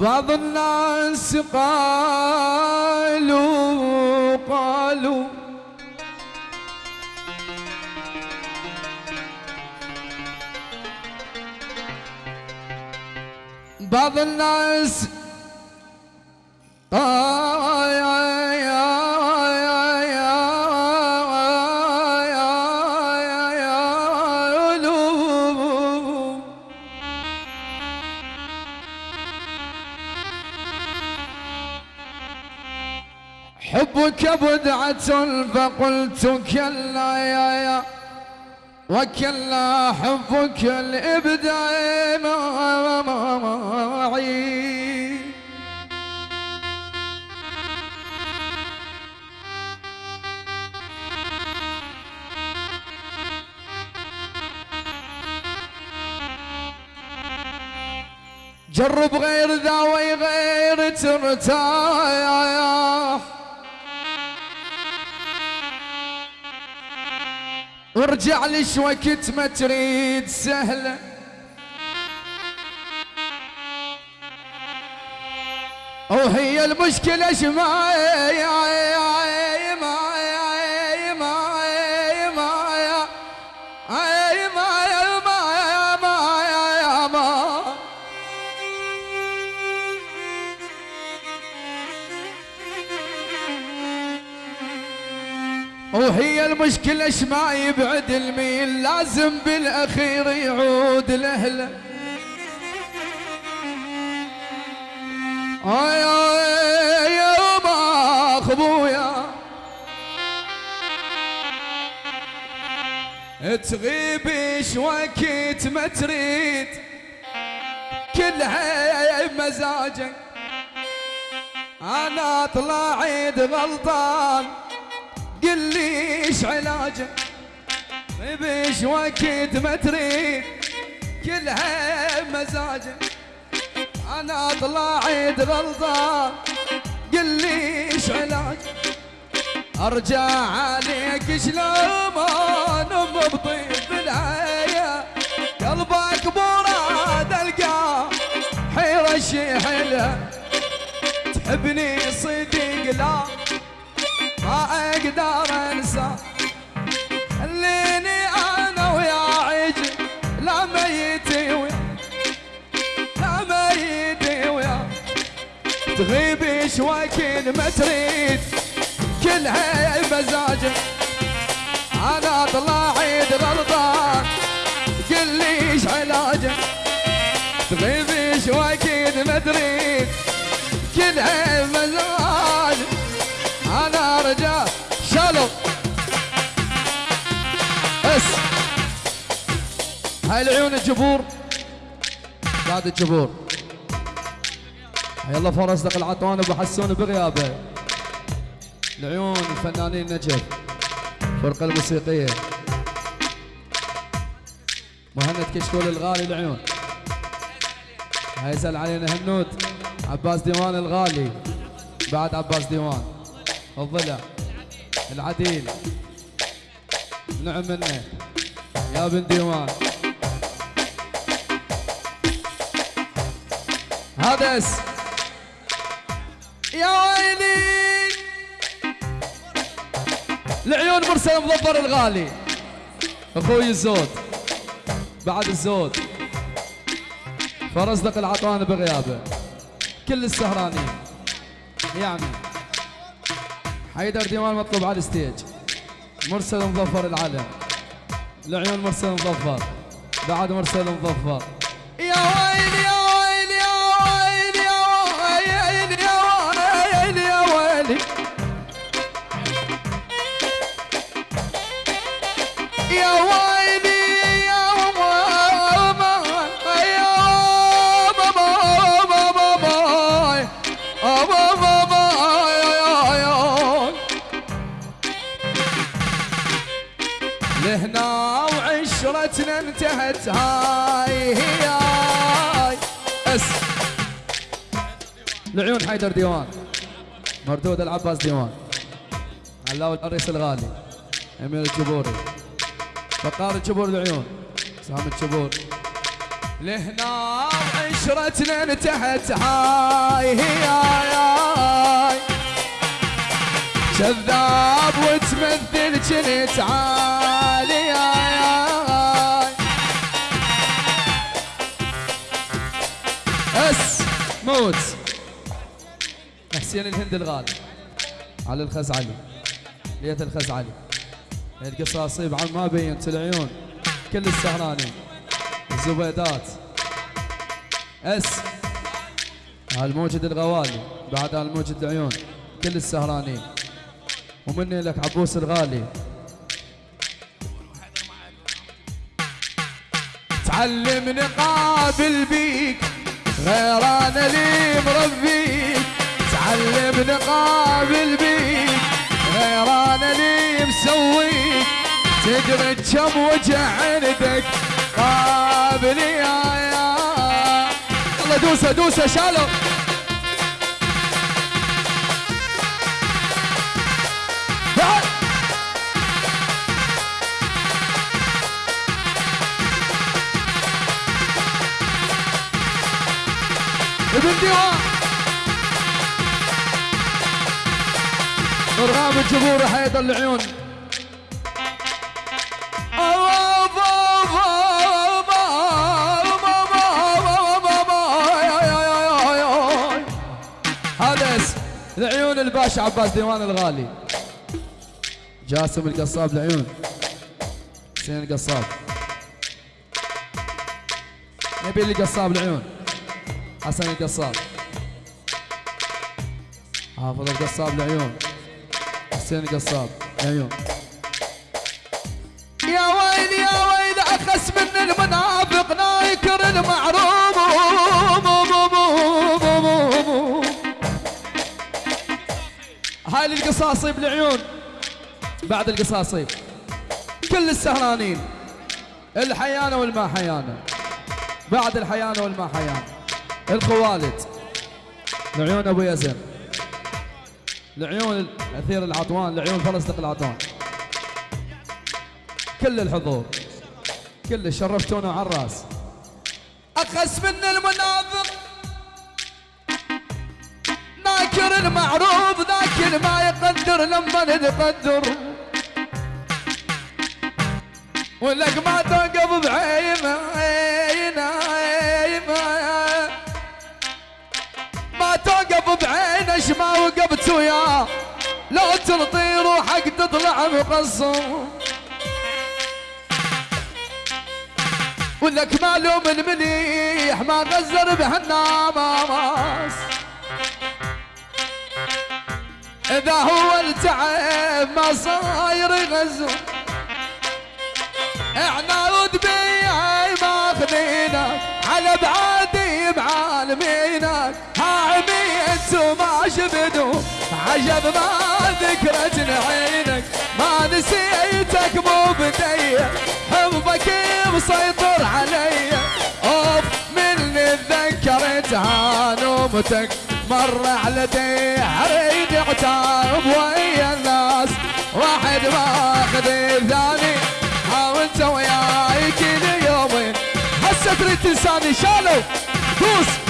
بعض الناس قالوا قالوا بعض الناس قالوا حبك بدعة فقلت كلا يا يا وكلا حبك الإبداع معي. جرب غير ذا وغير ترتاح وارجع ليش وقت ما تريد سهلة. وهي المشكلة شماية وهي المشكلة إيش ما يبعد الميل لازم بالأخير يعود آي يا ما ابويا تغيب إيش وقت ما تريد كلها مزاجك أنا طلعت غلطان. قل لي إيش علاجك بيش وقت ما تريد كلها مزاجك أنا طلعت غلطان قل لي إيش أرجع عليك شلون ام بطيب العيا قلبك مراد القاه حيرة شحلها تحبني صدق لا. ما أقدر أنسى خليني أنا ويا عجل لا ميتي ويا لا ميتي ويا. تغيب إيش وقت ما تريد كلها مزاجك أنا طلعت غلطان قل لي إيش علاجك تغيب إيش وقت ما تريد كلها هاي العيون الجبور. بعد الجبور. يلا فرصدق العطوان أبو حسون بغيابه. العيون الفنانين نجف. الفرقه الموسيقية. مهند كشكول الغالي العيون. هيسأل علينا هنود. عباس ديوان الغالي. بعد عباس ديوان. الضلع العديل. نعم منه. يا بن ديوان. هذس يا ويلي العيون مرسل مظفر الغالي. أخوي الزود. بعد الزود. فرزدق العطوان بغيابه. كل السهرانين. يعني. حيدر ديوان مطلوب على الستيج. مرسل مظفر العلم. العيون مرسل مظفر. بعد مرسل مظفر. يا ويلي وعشرتنا انتهت. هاي هي هاي. اس العيون حيدر ديوان. مردود العباس ديوان. علاوي الرئيس الغالي. أمير الجبوري. بقار الجبور العيون سام الجبور. لهنا عشرتنا انتهت. هاي هاي هاي. كذاب وتمثل جنت عالي موت حسين الهند الغالي. على الخزعلي ليث الخزعلي القصاصيب عن ما بينت العيون كل السهرانين. الزبيدات. أس. الموجد الغوالي. بعد الموجد العيون. كل السهرانين. ومني لك عبوس الغالي. تعلمني قابل بيك غير أنا لي مربيك تعلمني قابل بيك غير أنا لي مسويك تدري كم وجع عندك. قابل يا يا. الله دوسة دوسة شالو ابن ديوان ارغام الجمهور حيد العيون. هذا اسم العيون الباشا عباس ديوان الغالي. جاسم القصاب العيون. حسين القصاب. نبيل القصاب العيون. حسن القصاب. حافظ القصاب العيون حسين القصاب العيون يا ويل يا ويل أخس من المنافق نايكر المعروف هاي القصاصيب العيون بعد القصاصيب. كل السهرانين. الحيانة والما حيانة بعد الحيانة والما حيانة الخوالد. العيون أبو يزن العيون اثير العطوان العيون فلسطق العطوان كل الحضور. كل شرفتونا على الرأس. أخس من المنافق ناكر المعروف ذاك ما يقدر لما نقدر ولك ما توقف بعينه ما توقف بعينه ما وقفت وياه لو تلطي روحك تطلع مقصر. ولك معلوم المليح ما غزر بهالناماس إذا هو التعب ما صاير يغزر إحنا ودبي ماخذينك على بعادي بعالمينك شبدو عجب ما ذكرت عينك ما نسيتك مو بدي حبك مسيطر علي. أوف من تذكرتها نومتك مر على دحري عتاب ويا الناس. واحد ماخذ الثاني حاولت وياي كل يومين. هسه تريد تنساني شالو دوس.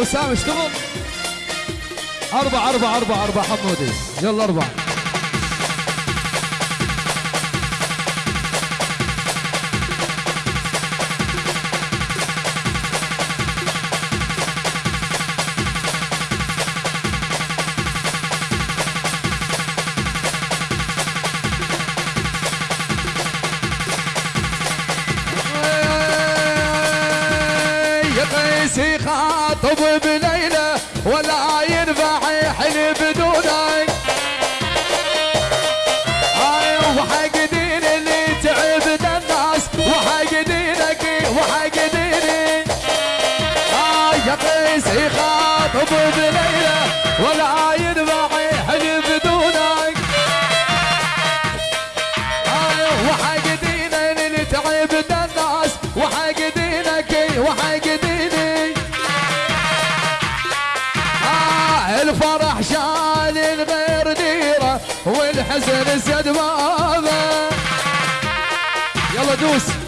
وسام اشتغل أربعة أربعة أربعة أربعة حمودي. يلا أربعة. يطلب بليله ولا ينفع يحلي بدونك هاي وحق دين اللي تعب الناس وحق دينك وحق ديني. هاي يا يقيس يخاطب بليله ولا ينفع والحزن زاد بابه يلا دوس.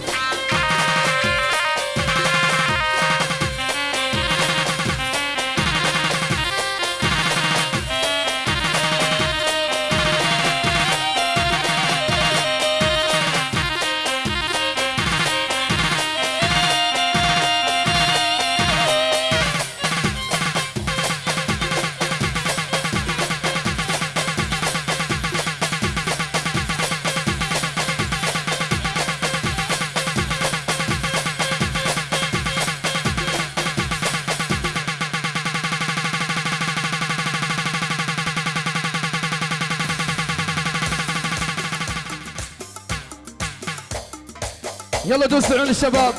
يلا دوس عيون الشباب.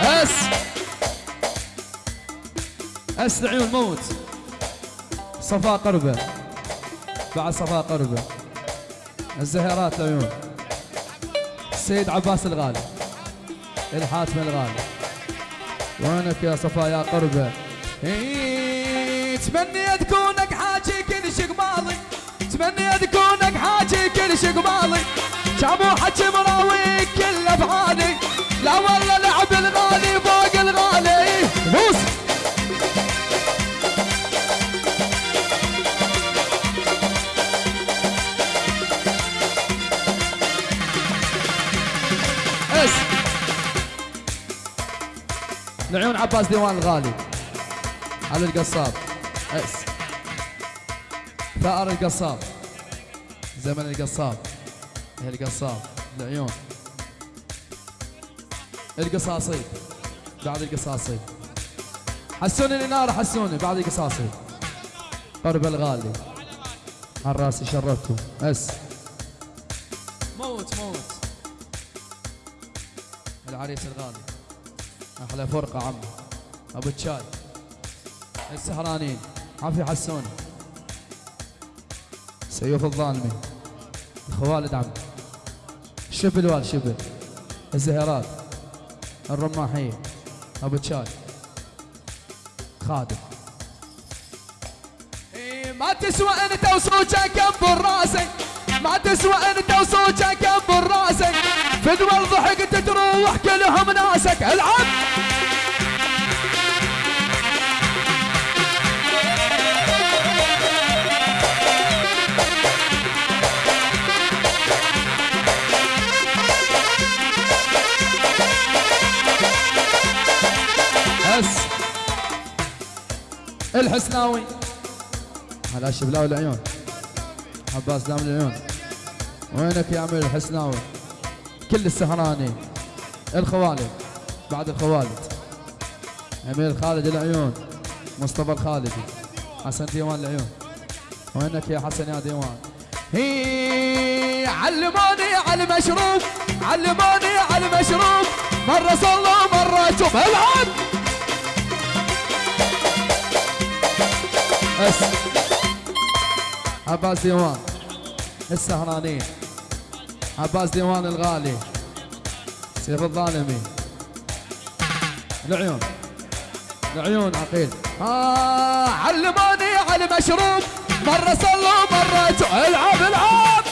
أس. اس العيون موت صفاء قربة. بعد صفاء قربة. الزهيرات العيون السيد عباس الغالي. الحاتم الغالي. وينك يا صفاء يا قربة؟ تمنيت كونك حاجي كل شي قبالي تمنيت كونك حاجي كل شي قبالي جابوا حكي مراوي كل أفعالي. لا والله لعب الغالي فوق الغالي. اس لعيون عباس ديوان الغالي. على القصاب. أس. ثأر القصاب. زمن القصاب. القصاب. العيون. القصاصي بعد القصاصي حسوني الإنارة حسوني. بعد القصاصي قرب الغالي. على راسي شرفتكم أس. موت موت. العريس الغالي. أحلى فرقة عمي أبو تشاي. السهرانين. عافية حسوني سيوف الظالمي. الخوالد عمي شبل وال شبل الزهيرات. الرماحية أبو تشاي. خادم. ما تسوى انت وصوتك كبر راسك ما تسوى انت وصوتك كبر راسك فدوى ضحكت تروح كلهم ناسك. العب! الحسناوي. على الشبلاوي العيون. عباس دام العيون. وينك يا عمي الحسناوي؟ كل السهراني. الخوالد. بعد الخوالد. أمير خالد العيون. مصطفى الخالدي حسن ديوان العيون. وينك يا حسن يا ديوان؟ هي علموني على المشروب. علموني على المشروب. مرة صلوا مرة توب العب عباس ديوان السهرانين عباس ديوان الغالي سيف الظالمي. العيون. العيون عقيل. آه علموني على المشروب مرة صلوا مرة العب العب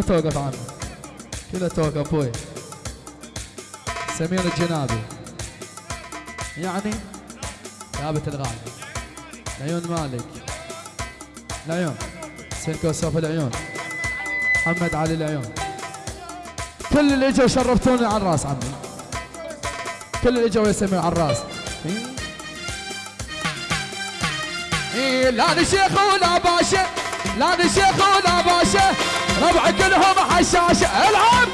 توقف عنه كذا توقف أبوي. سمير الجنابي. يعني ثابت الغالي. العيون مالك. العيون سينكو سوف العيون. محمد علي العيون كل اللي إجوا شرفتوني على الراس عمي. كل اللي إجوا يسمعوا على الراس. إيه لا شيخ ولا باشا. لا شيخ ولا باشا. ربع كلهم حشاشة العب!